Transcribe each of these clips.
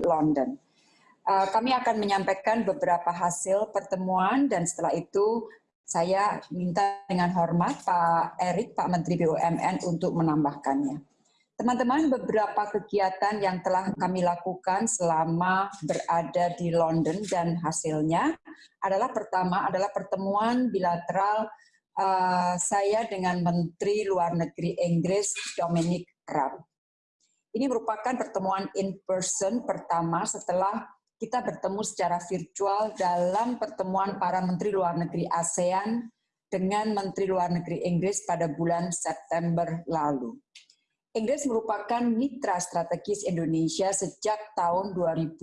London. Uh, kami akan menyampaikan beberapa hasil pertemuan dan setelah itu saya minta dengan hormat Pak Erik, Pak Menteri BUMN untuk menambahkannya. Teman-teman, beberapa kegiatan yang telah kami lakukan selama berada di London dan hasilnya adalah pertama adalah pertemuan bilateral uh, saya dengan Menteri Luar Negeri Inggris Dominic Raab. Ini merupakan pertemuan in person pertama setelah kita bertemu secara virtual dalam pertemuan para Menteri Luar Negeri ASEAN dengan Menteri Luar Negeri Inggris pada bulan September lalu. Inggris merupakan mitra strategis Indonesia sejak tahun 2012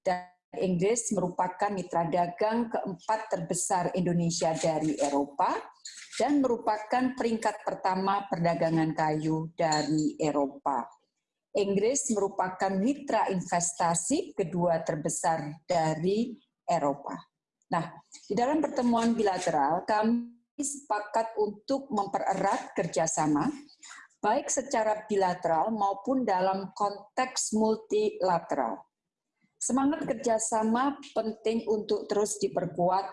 dan Inggris merupakan mitra dagang keempat terbesar Indonesia dari Eropa dan merupakan peringkat pertama perdagangan kayu dari Eropa. Inggris merupakan mitra investasi kedua terbesar dari Eropa. Nah, di dalam pertemuan bilateral kami sepakat untuk mempererat kerjasama, baik secara bilateral maupun dalam konteks multilateral. Semangat kerjasama penting untuk terus diperkuat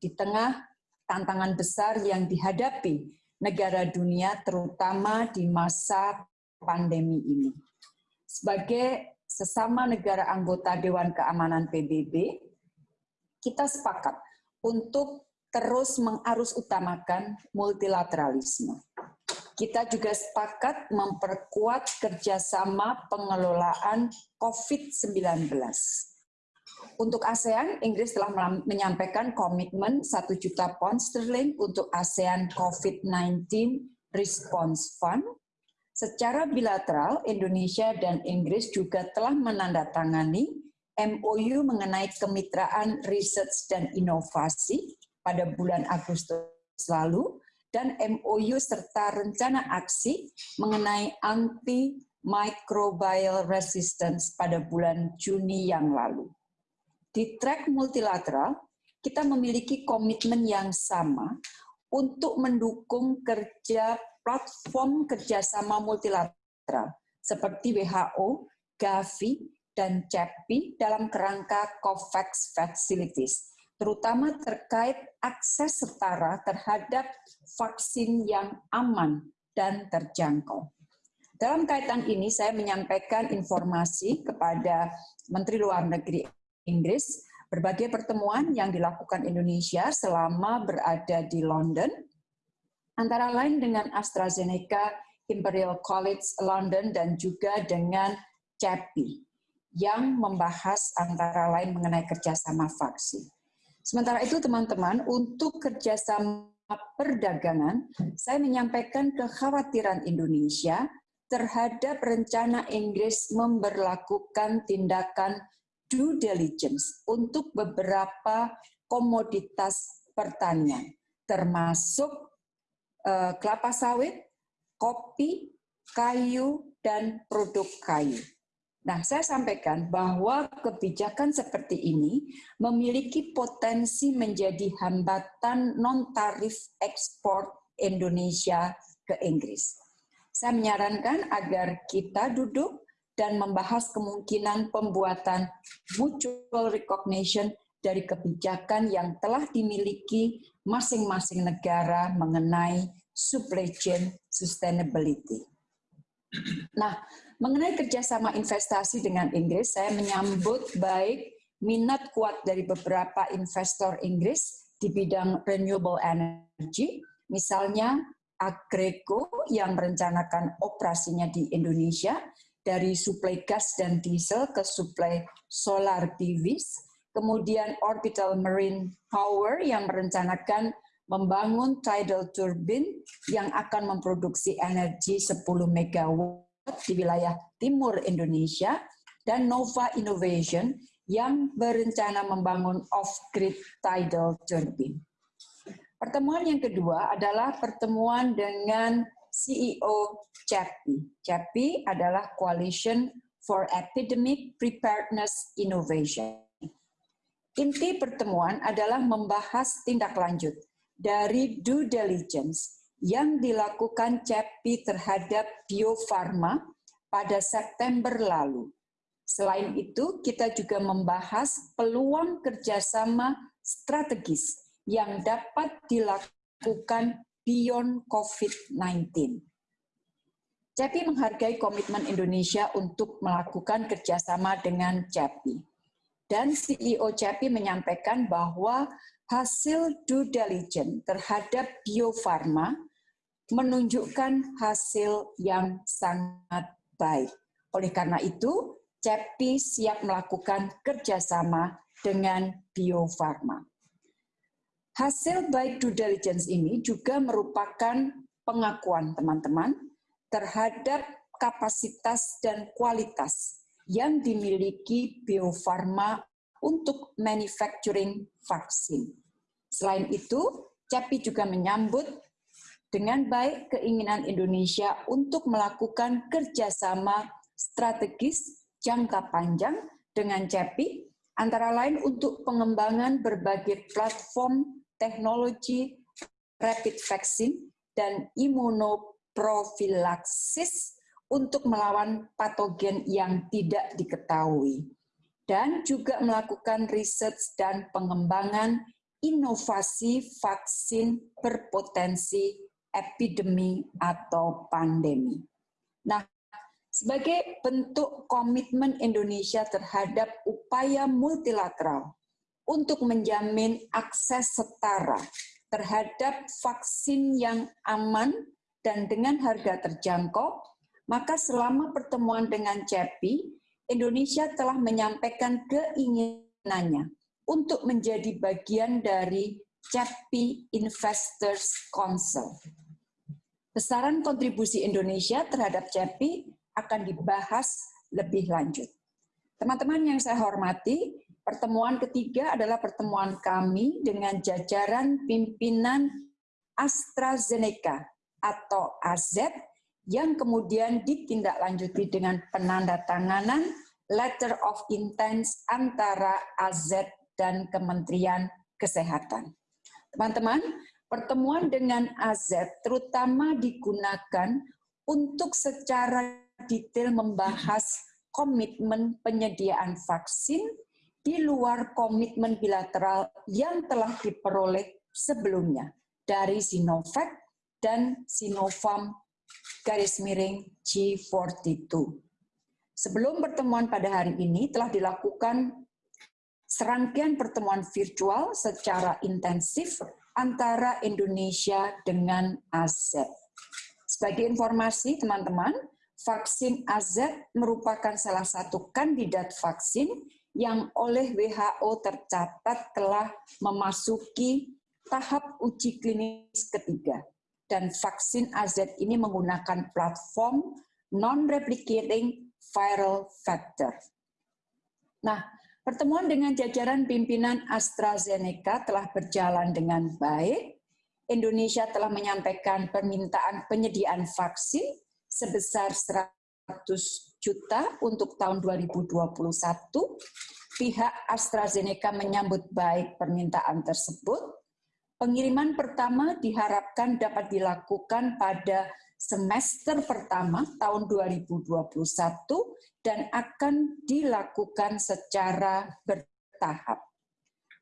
di tengah tantangan besar yang dihadapi negara dunia, terutama di masa pandemi ini. Sebagai sesama negara anggota Dewan Keamanan PBB, kita sepakat untuk terus mengarus utamakan multilateralisme. Kita juga sepakat memperkuat kerjasama pengelolaan COVID-19. Untuk ASEAN, Inggris telah menyampaikan komitmen 1 juta pound sterling untuk ASEAN COVID-19 Response Fund Secara bilateral, Indonesia dan Inggris juga telah menandatangani MOU mengenai kemitraan riset dan inovasi pada bulan Agustus lalu dan MOU serta rencana aksi mengenai anti-microbial resistance pada bulan Juni yang lalu. Di track multilateral, kita memiliki komitmen yang sama untuk mendukung kerja platform kerjasama multilateral seperti WHO, Gavi, dan CEPI dalam kerangka COVAX Facilities, terutama terkait akses setara terhadap vaksin yang aman dan terjangkau. Dalam kaitan ini, saya menyampaikan informasi kepada Menteri Luar Negeri Inggris berbagai pertemuan yang dilakukan Indonesia selama berada di London antara lain dengan AstraZeneca, Imperial College London, dan juga dengan CEPI, yang membahas antara lain mengenai kerjasama vaksin. Sementara itu teman-teman, untuk kerjasama perdagangan, saya menyampaikan kekhawatiran Indonesia terhadap rencana Inggris memberlakukan tindakan due diligence untuk beberapa komoditas pertanian, termasuk uh, kelapa sawit, kopi, kayu, dan produk kayu. Nah, saya sampaikan bahwa kebijakan seperti ini memiliki potensi menjadi hambatan non-tarif ekspor Indonesia ke Inggris. Saya menyarankan agar kita duduk dan membahas kemungkinan pembuatan mutual recognition dari kebijakan yang telah dimiliki masing-masing negara mengenai supply chain sustainability. Nah, mengenai kerjasama investasi dengan Inggris, saya menyambut baik minat kuat dari beberapa investor Inggris di bidang renewable energy, misalnya Agreko yang merencanakan operasinya di Indonesia, dari suplai gas dan diesel ke suplai solar PVs, kemudian Orbital Marine Power yang merencanakan membangun tidal turbine yang akan memproduksi energi 10 MW di wilayah timur Indonesia, dan Nova Innovation yang berencana membangun off-grid tidal turbine. Pertemuan yang kedua adalah pertemuan dengan CEO CEPI. CEPI adalah Coalition for Epidemic Preparedness Innovation. Inti pertemuan adalah membahas tindak lanjut dari due diligence yang dilakukan CEPI terhadap Bio Farma pada September lalu. Selain itu, kita juga membahas peluang kerjasama strategis yang dapat dilakukan beyond COVID-19. CEPI menghargai komitmen Indonesia untuk melakukan kerjasama dengan CEPI. Dan CEO CEPI menyampaikan bahwa hasil due diligence terhadap Bio Farma menunjukkan hasil yang sangat baik. Oleh karena itu, CEPI siap melakukan kerjasama dengan Bio Farma. Hasil baik due diligence ini juga merupakan pengakuan teman-teman terhadap kapasitas dan kualitas yang dimiliki Bio Farma untuk manufacturing vaksin. Selain itu, CEPI juga menyambut dengan baik keinginan Indonesia untuk melakukan kerjasama strategis jangka panjang dengan CEPI, antara lain untuk pengembangan berbagai platform teknologi rapid vaccine dan imunoprofilaksis untuk melawan patogen yang tidak diketahui dan juga melakukan riset dan pengembangan inovasi vaksin berpotensi epidemi atau pandemi. Nah, sebagai bentuk komitmen Indonesia terhadap upaya multilateral untuk menjamin akses setara terhadap vaksin yang aman dan dengan harga terjangkau, maka selama pertemuan dengan CEPI, Indonesia telah menyampaikan keinginannya untuk menjadi bagian dari CEPI Investors Council. Besaran kontribusi Indonesia terhadap CEPI akan dibahas lebih lanjut. Teman-teman yang saya hormati, pertemuan ketiga adalah pertemuan kami dengan jajaran pimpinan AstraZeneca atau AZ yang kemudian ditindaklanjuti dengan penandatanganan letter of intent antara AZ dan Kementerian Kesehatan. Teman-teman, pertemuan dengan AZ terutama digunakan untuk secara detail membahas komitmen penyediaan vaksin di luar komitmen bilateral yang telah diperoleh sebelumnya dari Sinovac dan Sinovac garis miring G42. Sebelum pertemuan pada hari ini telah dilakukan serangkaian pertemuan virtual secara intensif antara Indonesia dengan AZ. Sebagai informasi teman-teman, vaksin AZ merupakan salah satu kandidat vaksin yang oleh WHO tercatat telah memasuki tahap uji klinis ketiga dan vaksin AZ ini menggunakan platform non-replicating viral vector. Nah, pertemuan dengan jajaran pimpinan AstraZeneca telah berjalan dengan baik. Indonesia telah menyampaikan permintaan penyediaan vaksin sebesar 100 juta untuk tahun 2021. Pihak AstraZeneca menyambut baik permintaan tersebut Pengiriman pertama diharapkan dapat dilakukan pada semester pertama tahun 2021 dan akan dilakukan secara bertahap.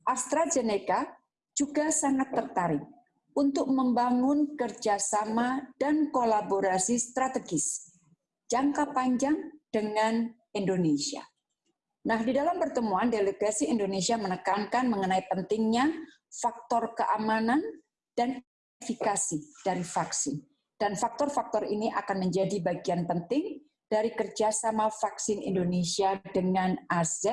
AstraZeneca juga sangat tertarik untuk membangun kerjasama dan kolaborasi strategis jangka panjang dengan Indonesia. Nah, di dalam pertemuan, delegasi Indonesia menekankan mengenai pentingnya faktor keamanan dan efikasi dari vaksin. Dan faktor-faktor ini akan menjadi bagian penting dari kerjasama vaksin Indonesia dengan AZ,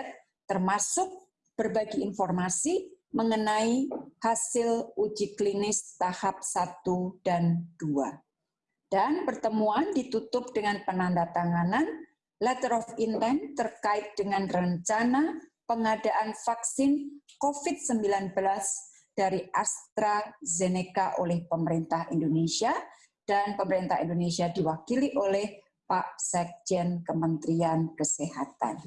termasuk berbagi informasi mengenai hasil uji klinis tahap 1 dan 2. Dan pertemuan ditutup dengan penandatanganan letter of intent terkait dengan rencana pengadaan vaksin COVID-19 dari AstraZeneca oleh pemerintah Indonesia dan pemerintah Indonesia diwakili oleh Pak Sekjen Kementerian Kesehatan.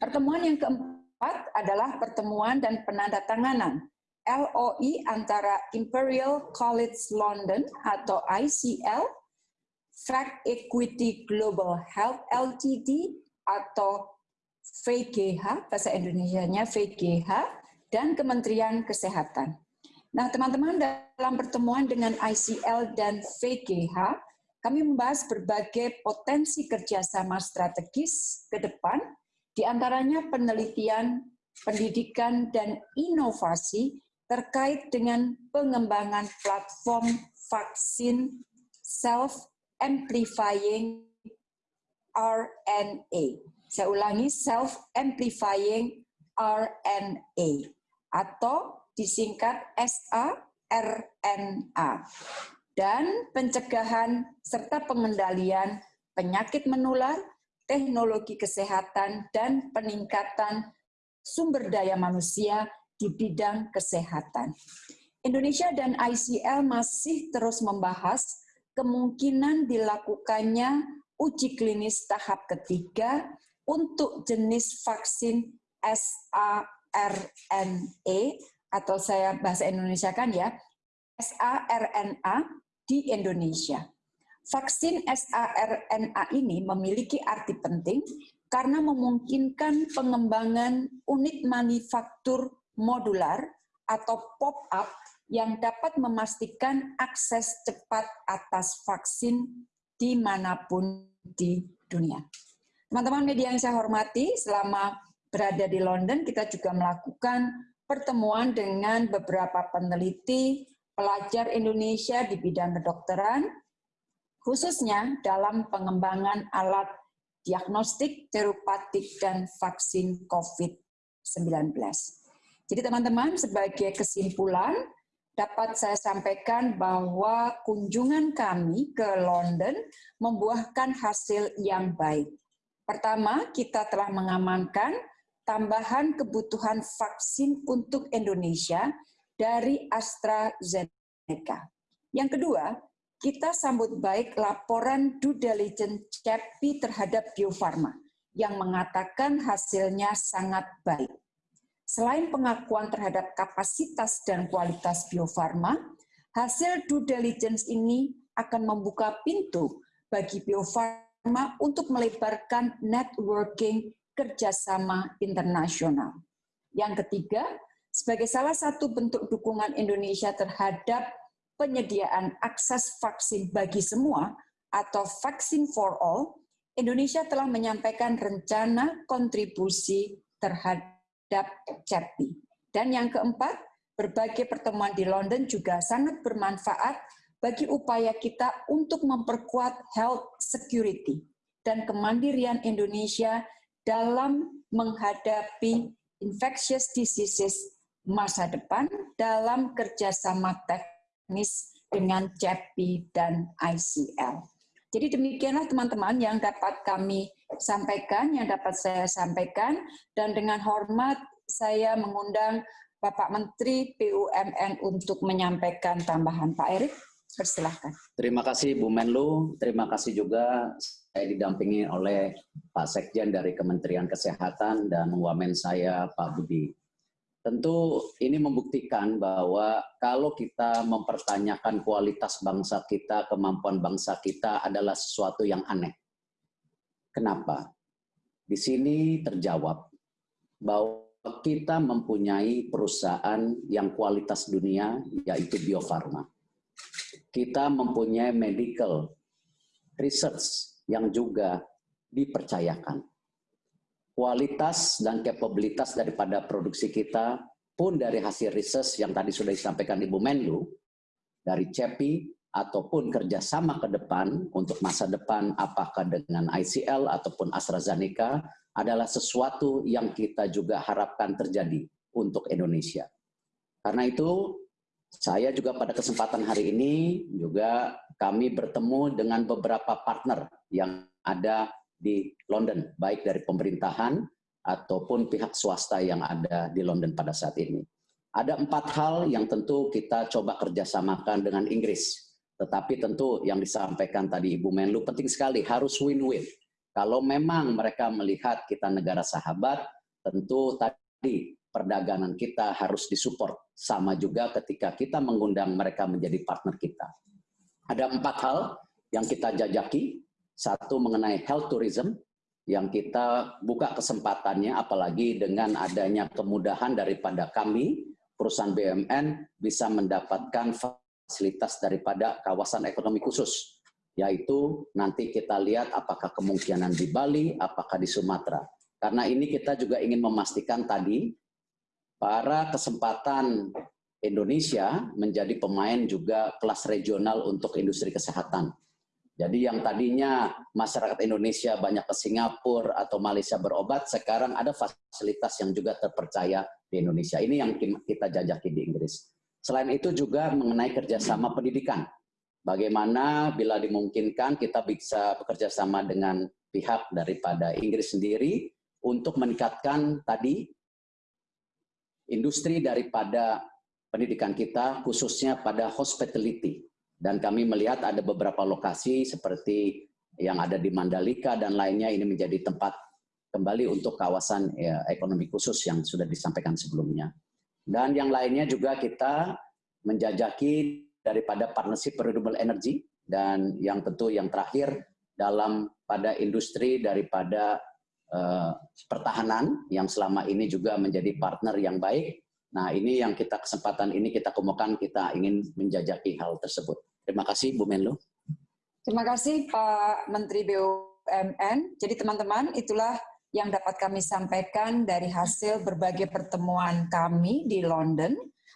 Pertemuan yang keempat adalah pertemuan dan penandatanganan LOI antara Imperial College London atau ICL, Fact Equity Global Health Ltd, atau VGH, bahasa Indonesia-nya VGH, dan Kementerian Kesehatan. Nah, teman-teman, dalam pertemuan dengan ICL dan VGH, kami membahas berbagai potensi kerjasama strategis ke depan, di antaranya penelitian, pendidikan, dan inovasi terkait dengan pengembangan platform vaksin self-amplifying RNA. Saya ulangi, self-amplifying RNA atau disingkat SARNA dan pencegahan serta pengendalian penyakit menular, teknologi kesehatan, dan peningkatan sumber daya manusia di bidang kesehatan. Indonesia dan ICL masih terus membahas kemungkinan dilakukannya uji klinis tahap ketiga untuk jenis vaksin SARNA atau saya bahasa Indonesia kan ya, SARNA di Indonesia. Vaksin SARNA ini memiliki arti penting karena memungkinkan pengembangan unit manufaktur modular atau pop-up yang dapat memastikan akses cepat atas vaksin di mana pun di dunia. Teman-teman media yang saya hormati, selama berada di London, kita juga melakukan pertemuan dengan beberapa peneliti, pelajar Indonesia di bidang kedokteran, khususnya dalam pengembangan alat diagnostik, terupatik, dan vaksin COVID-19. Jadi teman-teman, sebagai kesimpulan, dapat saya sampaikan bahwa kunjungan kami ke London membuahkan hasil yang baik. Pertama, kita telah mengamankan tambahan kebutuhan vaksin untuk Indonesia dari AstraZeneca. Yang kedua, kita sambut baik laporan due diligence CEPI terhadap Bio Farma yang mengatakan hasilnya sangat baik. Selain pengakuan terhadap kapasitas dan kualitas Bio Farma, hasil due diligence ini akan membuka pintu bagi Bio Farma untuk melebarkan networking kerjasama internasional. Yang ketiga, sebagai salah satu bentuk dukungan Indonesia terhadap penyediaan akses vaksin bagi semua atau vaksin for all, Indonesia telah menyampaikan rencana kontribusi terhadap CEPI. Dan yang keempat, berbagai pertemuan di London juga sangat bermanfaat bagi upaya kita untuk memperkuat health security dan kemandirian Indonesia dalam menghadapi infectious diseases masa depan dalam kerjasama teknis dengan CEPI dan ICL. Jadi demikianlah teman-teman yang dapat kami sampaikan, yang dapat saya sampaikan, dan dengan hormat saya mengundang Bapak Menteri BUMN untuk menyampaikan tambahan. Pak Erik, persilahkan. Terima kasih Bu Menlu, terima kasih juga saya didampingi oleh Pak Sekjen dari Kementerian Kesehatan dan wamen saya Pak Budi. Tentu ini membuktikan bahwa kalau kita mempertanyakan kualitas bangsa kita, kemampuan bangsa kita adalah sesuatu yang aneh. Kenapa? Di sini terjawab bahwa kita mempunyai perusahaan yang kualitas dunia, yaitu Bio Farma. Kita mempunyai medical research yang juga dipercayakan kualitas dan kapabilitas daripada produksi kita pun dari hasil riset yang tadi sudah disampaikan Ibu Menlu, dari CEPI, ataupun kerjasama ke depan untuk masa depan apakah dengan ICL ataupun AstraZeneca adalah sesuatu yang kita juga harapkan terjadi untuk Indonesia. Karena itu, saya juga pada kesempatan hari ini juga kami bertemu dengan beberapa partner yang ada di London, baik dari pemerintahan ataupun pihak swasta yang ada di London pada saat ini. Ada empat hal yang tentu kita coba kerjasamakan dengan Inggris. Tetapi tentu yang disampaikan tadi Ibu Menlu penting sekali, harus win-win. Kalau memang mereka melihat kita negara sahabat, tentu tadi perdagangan kita harus disupport. Sama juga ketika kita mengundang mereka menjadi partner kita. Ada empat hal yang kita jajaki satu mengenai health tourism, yang kita buka kesempatannya apalagi dengan adanya kemudahan daripada kami perusahaan BUMN bisa mendapatkan fasilitas daripada kawasan ekonomi khusus yaitu nanti kita lihat apakah kemungkinan di Bali, apakah di Sumatera. Karena ini kita juga ingin memastikan tadi para kesempatan Indonesia menjadi pemain juga kelas regional untuk industri kesehatan. Jadi yang tadinya masyarakat Indonesia banyak ke Singapura atau Malaysia berobat, sekarang ada fasilitas yang juga terpercaya di Indonesia. Ini yang kita jajaki di Inggris. Selain itu juga mengenai kerjasama pendidikan. Bagaimana bila dimungkinkan kita bisa bekerja sama dengan pihak daripada Inggris sendiri untuk meningkatkan tadi industri daripada pendidikan kita khususnya pada hospitality. Dan kami melihat ada beberapa lokasi seperti yang ada di Mandalika dan lainnya ini menjadi tempat kembali untuk kawasan ya, ekonomi khusus yang sudah disampaikan sebelumnya. Dan yang lainnya juga kita menjajaki daripada partnership renewable energy dan yang tentu yang terakhir dalam pada industri daripada uh, pertahanan yang selama ini juga menjadi partner yang baik Nah, ini yang kita kesempatan ini kita kemukakan kita ingin menjajaki hal tersebut. Terima kasih Bu Menlu. Terima kasih Pak Menteri BUMN. Jadi teman-teman, itulah yang dapat kami sampaikan dari hasil berbagai pertemuan kami di London.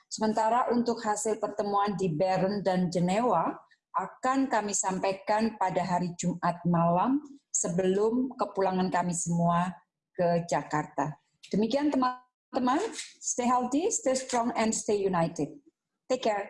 Sementara untuk hasil pertemuan di Bern dan Jenewa akan kami sampaikan pada hari Jumat malam sebelum kepulangan kami semua ke Jakarta. Demikian teman teman, stay healthy, stay strong, and stay united. Take care.